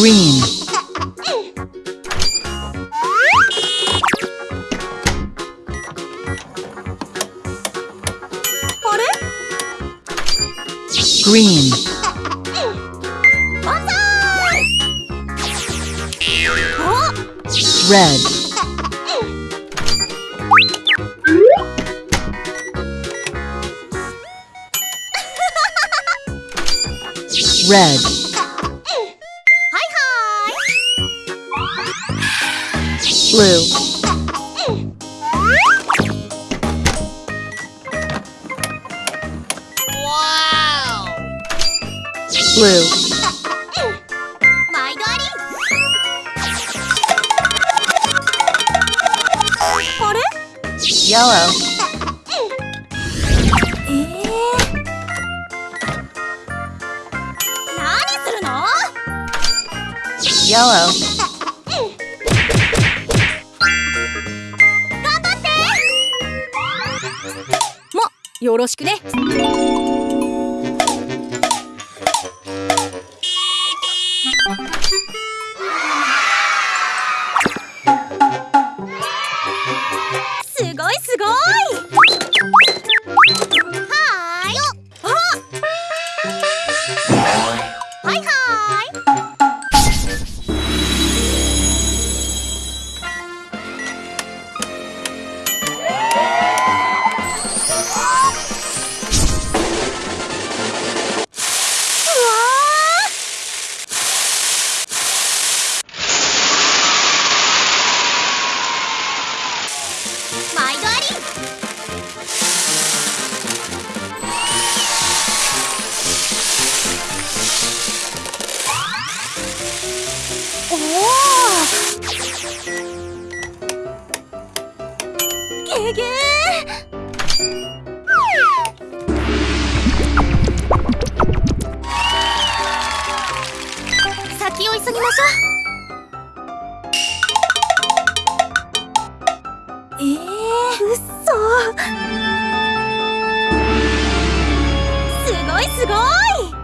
green, green, red, red, blue. Wow! Blue. My daddy. Yellow. Yellow. よろしくね。すごいすごい。すごいすごい。